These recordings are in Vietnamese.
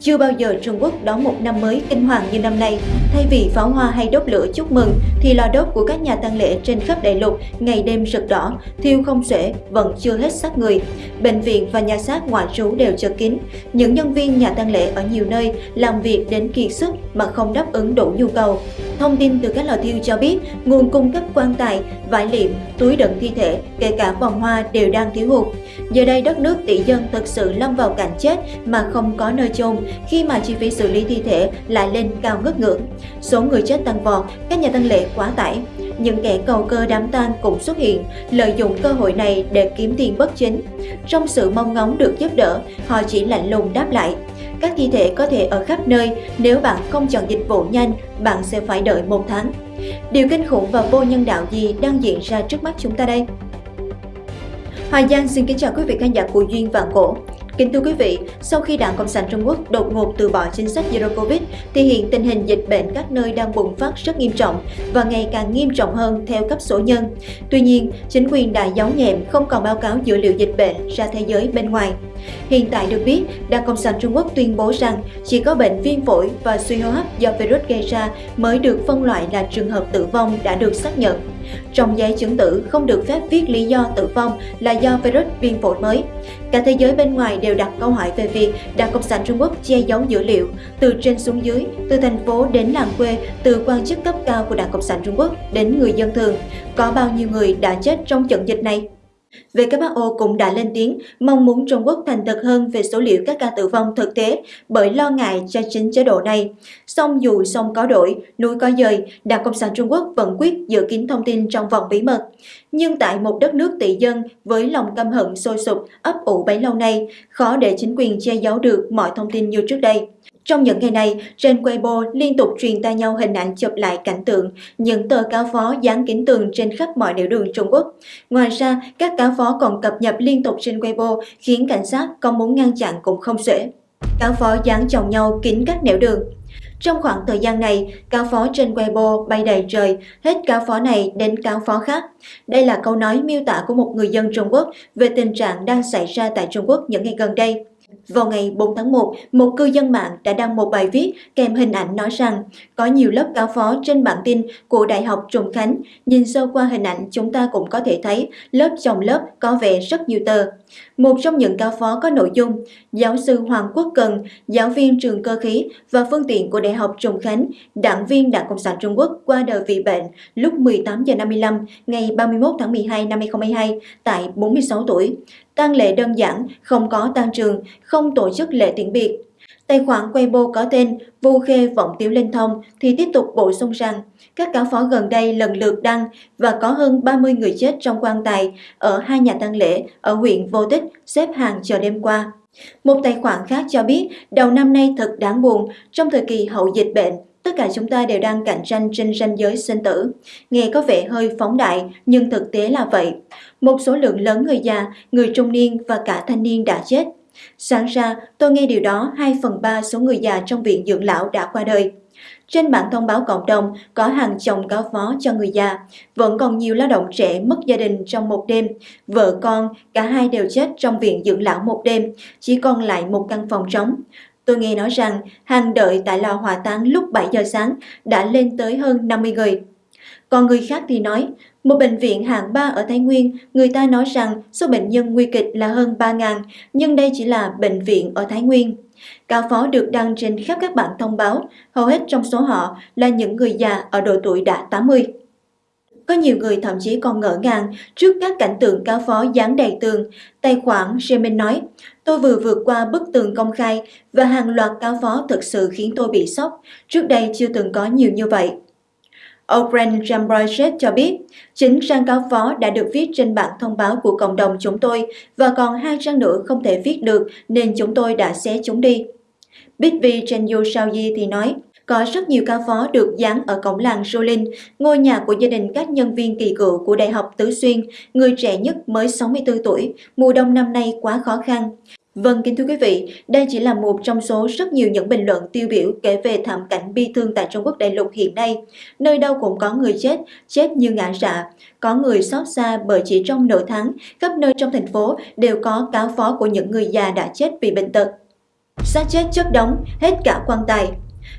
Chưa bao giờ Trung Quốc đón một năm mới kinh hoàng như năm nay. Thay vì pháo hoa hay đốt lửa chúc mừng, thì lò đốt của các nhà tang lễ trên khắp đại lục ngày đêm rực đỏ, thiêu không xuể, vẫn chưa hết xác người. Bệnh viện và nhà xác ngoại trú đều chật kín. Những nhân viên nhà tang lễ ở nhiều nơi làm việc đến kiệt sức mà không đáp ứng đủ nhu cầu. Thông tin từ các lò thiêu cho biết, nguồn cung cấp quan tài, vải liệm, túi đựng thi thể, kể cả vòng hoa đều đang thiếu hụt. Giờ đây đất nước tỷ dân thực sự lâm vào cảnh chết mà không có nơi chôn khi mà chi phí xử lý thi thể lại lên cao ngất ngưỡng. Số người chết tăng vọt, các nhà tăng lễ quá tải. Những kẻ cầu cơ đám tang cũng xuất hiện, lợi dụng cơ hội này để kiếm tiền bất chính. Trong sự mong ngóng được giúp đỡ, họ chỉ lạnh lùng đáp lại. Các thi thể có thể ở khắp nơi, nếu bạn không chọn dịch vụ nhanh, bạn sẽ phải đợi một tháng. Điều kinh khủng và vô nhân đạo gì đang diễn ra trước mắt chúng ta đây? Hoài Giang xin kính chào quý vị khán giả của Duyên Vạn Cổ. Kính thưa quý vị, sau khi Đảng Cộng sản Trung Quốc đột ngột từ bỏ chính sách Zero Covid, thì hiện tình hình dịch bệnh các nơi đang bùng phát rất nghiêm trọng và ngày càng nghiêm trọng hơn theo cấp số nhân. Tuy nhiên, chính quyền đã giấu nhẹm không còn báo cáo dữ liệu dịch bệnh ra thế giới bên ngoài. Hiện tại được biết, Đảng Cộng sản Trung Quốc tuyên bố rằng chỉ có bệnh viêm phổi và suy hô hấp do virus gây ra mới được phân loại là trường hợp tử vong đã được xác nhận. Trong giấy chứng tử không được phép viết lý do tử vong là do virus viêm phổi mới. Cả thế giới bên ngoài đều đặt câu hỏi về việc Đảng Cộng sản Trung Quốc che giấu dữ liệu từ trên xuống dưới, từ thành phố đến làng quê, từ quan chức cấp cao của Đảng Cộng sản Trung Quốc đến người dân thường. Có bao nhiêu người đã chết trong trận dịch này? WHO cũng đã lên tiếng mong muốn Trung Quốc thành thật hơn về số liệu các ca tử vong thực tế bởi lo ngại cho chính chế độ này. Song dù sông có đổi, núi có dời, Đảng Cộng sản Trung Quốc vẫn quyết giữ kín thông tin trong vòng bí mật. Nhưng tại một đất nước tỷ dân với lòng căm hận sôi sục ấp ủ bấy lâu nay, khó để chính quyền che giấu được mọi thông tin như trước đây. Trong những ngày này, trên Weibo liên tục truyền tay nhau hình ảnh chụp lại cảnh tượng những tờ cáo phó dán kín tường trên khắp mọi nẻo đường Trung Quốc. Ngoài ra, các cáo phó còn cập nhật liên tục trên Weibo khiến cảnh sát có muốn ngăn chặn cũng không dễ. Cáo phó dán chồng nhau kín các nẻo đường. Trong khoảng thời gian này, cáo phó trên Weibo bay đầy trời, hết cáo phó này đến cáo phó khác. Đây là câu nói miêu tả của một người dân Trung Quốc về tình trạng đang xảy ra tại Trung Quốc những ngày gần đây. Vào ngày 4 tháng 1, một cư dân mạng đã đăng một bài viết kèm hình ảnh nói rằng có nhiều lớp cáo phó trên bản tin của Đại học Trùng Khánh. Nhìn sơ qua hình ảnh chúng ta cũng có thể thấy lớp chồng lớp có vẻ rất nhiều tờ. Một trong những cáo phó có nội dung Giáo sư Hoàng Quốc Cần, giáo viên trường cơ khí và phương tiện của Đại học Trùng Khánh, đảng viên Đảng Cộng sản Trung Quốc qua đời vì bệnh lúc 18 giờ 55 ngày 31 tháng 12 năm 2022 tại 46 tuổi. tang lễ đơn giản, không có tang trường, không tổ chức lễ tiễn biệt. Tài khoản Weibo có tên Vu Khê Vọng Tiếu Linh Thông thì tiếp tục bổ sung rằng các cáo phó gần đây lần lượt đăng và có hơn 30 người chết trong quan tài ở hai nhà tang lễ ở huyện Vô Tích xếp hàng chờ đêm qua. Một tài khoản khác cho biết đầu năm nay thật đáng buồn trong thời kỳ hậu dịch bệnh tất cả chúng ta đều đang cạnh tranh trên ranh giới sinh tử. Nghe có vẻ hơi phóng đại, nhưng thực tế là vậy. Một số lượng lớn người già, người trung niên và cả thanh niên đã chết Sáng ra, tôi nghe điều đó 2 phần 3 số người già trong viện dưỡng lão đã qua đời. Trên bản thông báo cộng đồng có hàng chồng cáo phó cho người già, vẫn còn nhiều lao động trẻ mất gia đình trong một đêm. Vợ con, cả hai đều chết trong viện dưỡng lão một đêm, chỉ còn lại một căn phòng trống. Tôi nghe nói rằng hàng đợi tại lò hỏa táng lúc 7 giờ sáng đã lên tới hơn 50 người. Còn người khác thì nói, một bệnh viện hạng 3 ở Thái Nguyên, người ta nói rằng số bệnh nhân nguy kịch là hơn 3.000, nhưng đây chỉ là bệnh viện ở Thái Nguyên. Cáo phó được đăng trên khắp các bản thông báo, hầu hết trong số họ là những người già ở độ tuổi đã 80. Có nhiều người thậm chí còn ngỡ ngàng trước các cảnh tượng cáo phó dán đầy tường. Tài khoản Jemin nói, tôi vừa vượt qua bức tường công khai và hàng loạt cáo phó thực sự khiến tôi bị sốc. Trước đây chưa từng có nhiều như vậy. O'Brien Jambrochet cho biết, chính trang cáo phó đã được viết trên bản thông báo của cộng đồng chúng tôi và còn hai trang nữa không thể viết được nên chúng tôi đã xé chúng đi. Bitvi Chenyu Shaoyi thì nói, có rất nhiều cáo phó được dán ở cổng làng Jolin, ngôi nhà của gia đình các nhân viên kỳ cựu của Đại học Tứ Xuyên, người trẻ nhất mới 64 tuổi, mùa đông năm nay quá khó khăn. Vâng, kính thưa quý vị, đây chỉ là một trong số rất nhiều những bình luận tiêu biểu kể về thảm cảnh bi thương tại Trung Quốc đại lục hiện nay. Nơi đâu cũng có người chết, chết như ngã rạ. Có người xót xa bởi chỉ trong nửa tháng, khắp nơi trong thành phố đều có cáo phó của những người già đã chết vì bệnh tật. xác chết chất đóng, hết cả quan tài.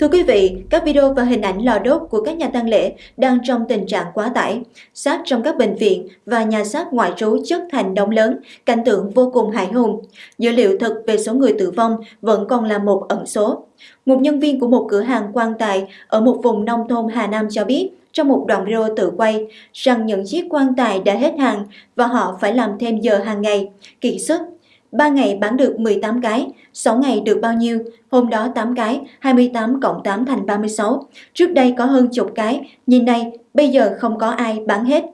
Thưa quý vị, các video và hình ảnh lò đốt của các nhà tang lễ đang trong tình trạng quá tải. Xác trong các bệnh viện và nhà xác ngoại trú chất thành đống lớn, cảnh tượng vô cùng hại hùng. Dữ liệu thực về số người tử vong vẫn còn là một ẩn số. Một nhân viên của một cửa hàng quan tài ở một vùng nông thôn Hà Nam cho biết, trong một đoạn video tự quay rằng những chiếc quan tài đã hết hàng và họ phải làm thêm giờ hàng ngày, kiệt sức 3 ngày bán được 18 cái, 6 ngày được bao nhiêu? Hôm đó 8 cái, 28 cộng 8 thành 36. Trước đây có hơn chục cái, nhìn đây, bây giờ không có ai bán hết.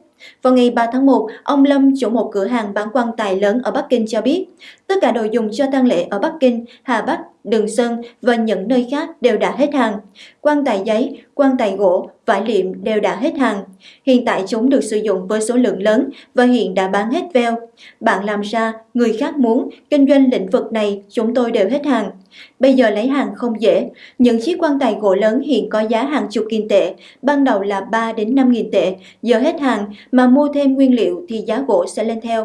Vào ngày 3 tháng 1, ông Lâm, chủ một cửa hàng bán quan tài lớn ở Bắc Kinh cho biết, tất cả đồ dùng cho tang lễ ở Bắc Kinh, Hà Bắc, Đường Sơn và những nơi khác đều đã hết hàng. Quan tài giấy, quan tài gỗ, vải liệm đều đã hết hàng. Hiện tại chúng được sử dụng với số lượng lớn và hiện đã bán hết veo. Bạn làm ra, người khác muốn, kinh doanh lĩnh vực này chúng tôi đều hết hàng. Bây giờ lấy hàng không dễ. Những chiếc quan tài gỗ lớn hiện có giá hàng chục nghìn tệ, ban đầu là 3 đến 5 nghìn tệ, giờ hết hàng mà mua thêm nguyên liệu thì giá gỗ sẽ lên theo.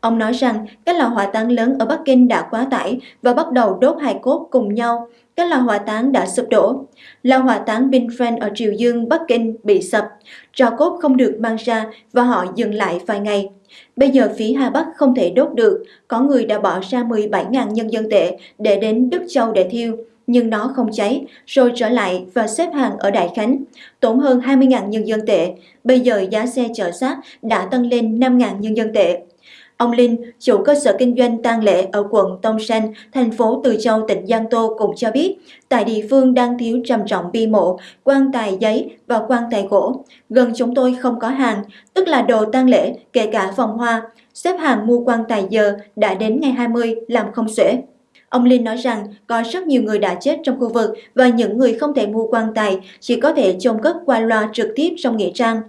Ông nói rằng các lò hỏa táng lớn ở Bắc Kinh đã quá tải và bắt đầu đốt hài cốt cùng nhau. Các lò hỏa táng đã sụp đổ. Lò hỏa táng Binfen ở Triều Dương, Bắc Kinh bị sập. Trò cốt không được mang ra và họ dừng lại vài ngày. Bây giờ phía Hà Bắc không thể đốt được, có người đã bỏ ra 17.000 nhân dân tệ để đến Đức Châu để thiêu, nhưng nó không cháy, rồi trở lại và xếp hàng ở Đại Khánh, tốn hơn 20.000 nhân dân tệ. Bây giờ giá xe chở xác đã tăng lên 5.000 nhân dân tệ. Ông Linh, chủ cơ sở kinh doanh tang lễ ở quận Tông Sanh, thành phố Từ Châu, tỉnh Giang Tô cũng cho biết, tại địa phương đang thiếu trầm trọng bi mộ, quan tài giấy và quan tài gỗ. Gần chúng tôi không có hàng, tức là đồ tang lễ, kể cả vòng hoa. Xếp hàng mua quan tài giờ đã đến ngày 20 làm không xuể. Ông Linh nói rằng có rất nhiều người đã chết trong khu vực và những người không thể mua quan tài chỉ có thể chôn cất qua loa trực tiếp trong nghĩa trang.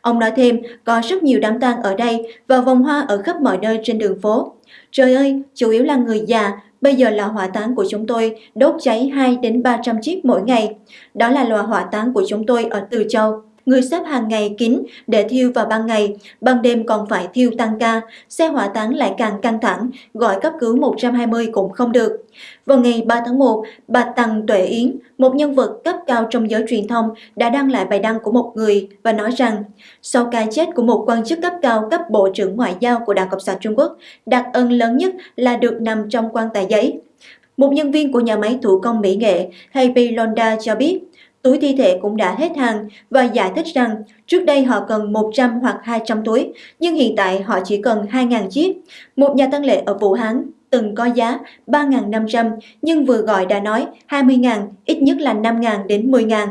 Ông nói thêm, có rất nhiều đám tang ở đây và vòng hoa ở khắp mọi nơi trên đường phố. Trời ơi, chủ yếu là người già, bây giờ lò hỏa táng của chúng tôi đốt cháy 2 đến 300 chiếc mỗi ngày. Đó là lò hỏa táng của chúng tôi ở Từ Châu. Người xếp hàng ngày kín để thiêu vào ban ngày, ban đêm còn phải thiêu tăng ca, xe hỏa táng lại càng căng thẳng, gọi cấp cứu 120 cũng không được. Vào ngày 3 tháng 1, bà Tăng Tuệ Yến, một nhân vật cấp cao trong giới truyền thông, đã đăng lại bài đăng của một người và nói rằng sau cái chết của một quan chức cấp cao cấp Bộ trưởng Ngoại giao của Đảng Cộng sản Trung Quốc, đặc ân lớn nhất là được nằm trong quan tài giấy. Một nhân viên của nhà máy thủ công mỹ nghệ Happy Londa cho biết, túi thi thể cũng đã hết hàng và giải thích rằng trước đây họ cần 100 hoặc 200 túi, nhưng hiện tại họ chỉ cần 2.000 chiếc. Một nhà tăng lễ ở Vũ Hán từng có giá 3.500 nhưng vừa gọi đã nói 20.000, ít nhất là 5.000 đến 10.000.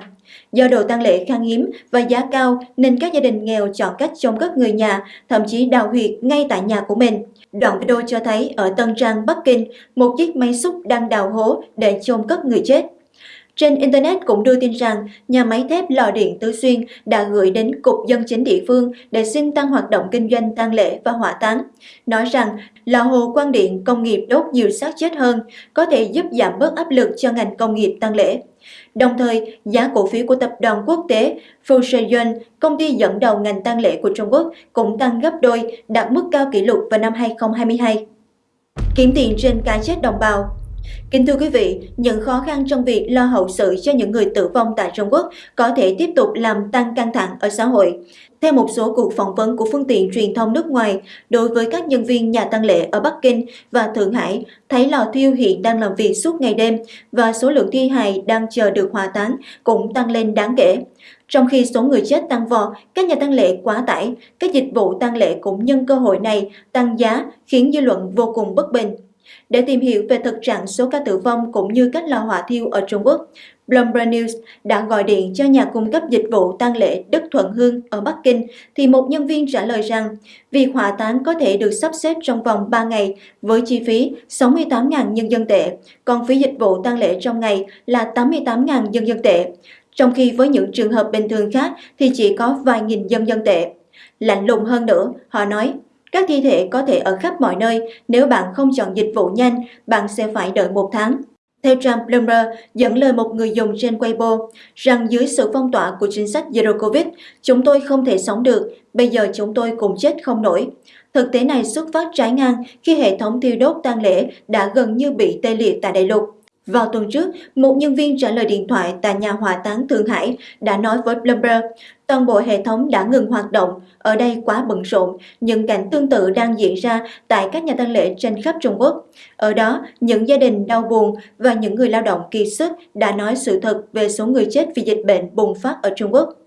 Do đồ tăng lễ khan hiếm và giá cao nên các gia đình nghèo chọn cách chôn cất người nhà, thậm chí đào huyệt ngay tại nhà của mình. Đoạn video cho thấy ở Tân Trang, Bắc Kinh, một chiếc máy xúc đang đào hố để chôn cất người chết. Trên Internet cũng đưa tin rằng nhà máy thép Lò Điện Tứ Xuyên đã gửi đến Cục Dân chính địa phương để xin tăng hoạt động kinh doanh tang lễ và hỏa táng, nói rằng lò hồ quan điện công nghiệp đốt nhiều xác chết hơn, có thể giúp giảm bớt áp lực cho ngành công nghiệp tang lễ. Đồng thời, giá cổ phiếu của tập đoàn quốc tế Fusion, công ty dẫn đầu ngành tang lễ của Trung Quốc, cũng tăng gấp đôi, đạt mức cao kỷ lục vào năm 2022. Kiếm tiền trên cái chết đồng bào Kính thưa quý vị, những khó khăn trong việc lo hậu sự cho những người tử vong tại Trung Quốc có thể tiếp tục làm tăng căng thẳng ở xã hội. Theo một số cuộc phỏng vấn của phương tiện truyền thông nước ngoài, đối với các nhân viên nhà tăng lễ ở Bắc Kinh và Thượng Hải, thấy lò thiêu hiện đang làm việc suốt ngày đêm và số lượng thi hài đang chờ được hòa táng cũng tăng lên đáng kể. Trong khi số người chết tăng vọt, các nhà tăng lễ quá tải, các dịch vụ tăng lễ cũng nhân cơ hội này tăng giá khiến dư luận vô cùng bất bình. Để tìm hiểu về thực trạng số ca tử vong cũng như cách lò hỏa thiêu ở Trung Quốc, Bloomberg News đã gọi điện cho nhà cung cấp dịch vụ tang lễ Đức Thuận Hương ở Bắc Kinh thì một nhân viên trả lời rằng việc hỏa táng có thể được sắp xếp trong vòng 3 ngày với chi phí 68.000 nhân dân tệ, còn phí dịch vụ tang lễ trong ngày là 88.000 nhân dân tệ. Trong khi với những trường hợp bình thường khác thì chỉ có vài nghìn nhân dân tệ. Lạnh lùng hơn nữa, họ nói các thi thể có thể ở khắp mọi nơi, nếu bạn không chọn dịch vụ nhanh, bạn sẽ phải đợi một tháng. Theo Trump Bloomberg dẫn lời một người dùng trên Weibo rằng dưới sự phong tỏa của chính sách Zero Covid, chúng tôi không thể sống được, bây giờ chúng tôi cũng chết không nổi. Thực tế này xuất phát trái ngang khi hệ thống thiêu đốt tang lễ đã gần như bị tê liệt tại đại lục. Vào tuần trước, một nhân viên trả lời điện thoại tại nhà hỏa táng Thượng Hải đã nói với Bloomberg toàn bộ hệ thống đã ngừng hoạt động, ở đây quá bận rộn, những cảnh tương tự đang diễn ra tại các nhà tang lễ trên khắp Trung Quốc. Ở đó, những gia đình đau buồn và những người lao động kỳ sức đã nói sự thật về số người chết vì dịch bệnh bùng phát ở Trung Quốc.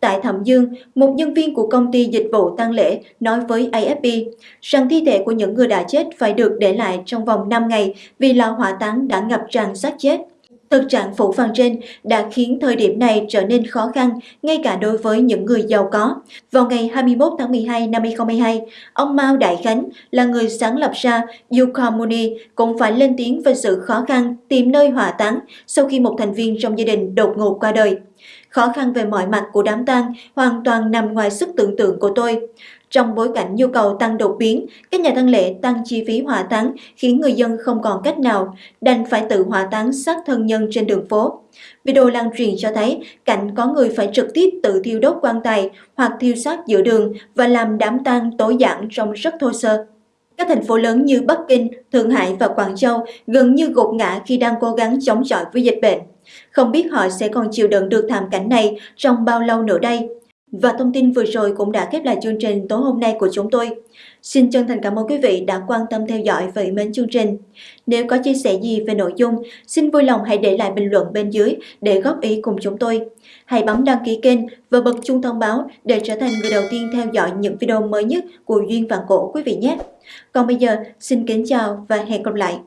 Tại Thẩm Dương, một nhân viên của công ty dịch vụ tang lễ nói với AFP rằng thi thể của những người đã chết phải được để lại trong vòng 5 ngày vì lò hỏa táng đã ngập tràn xác chết. Thực trạng phủ phàng trên đã khiến thời điểm này trở nên khó khăn ngay cả đối với những người giàu có. Vào ngày 21 tháng 12 năm 2022, ông Mao Đại Khánh là người sáng lập ra Yukomuni cũng phải lên tiếng về sự khó khăn tìm nơi hỏa táng sau khi một thành viên trong gia đình đột ngột qua đời. Khó khăn về mọi mặt của đám tang hoàn toàn nằm ngoài sức tưởng tượng của tôi. Trong bối cảnh nhu cầu tăng đột biến, các nhà tăng lễ tăng chi phí hỏa táng khiến người dân không còn cách nào, đành phải tự hỏa táng xác thân nhân trên đường phố. Video lan truyền cho thấy cảnh có người phải trực tiếp tự thiêu đốt quan tài hoặc thiêu xác giữa đường và làm đám tang tối giản trông rất thô sơ. Các thành phố lớn như Bắc Kinh, Thượng Hải và Quảng Châu gần như gục ngã khi đang cố gắng chống chọi với dịch bệnh. Không biết họ sẽ còn chịu đựng được thảm cảnh này trong bao lâu nữa đây. Và thông tin vừa rồi cũng đã khép lại chương trình tối hôm nay của chúng tôi. Xin chân thành cảm ơn quý vị đã quan tâm theo dõi và mến chương trình. Nếu có chia sẻ gì về nội dung, xin vui lòng hãy để lại bình luận bên dưới để góp ý cùng chúng tôi. Hãy bấm đăng ký kênh và bật chuông thông báo để trở thành người đầu tiên theo dõi những video mới nhất của Duyên Vạn Cổ quý vị nhé. Còn bây giờ, xin kính chào và hẹn gặp lại.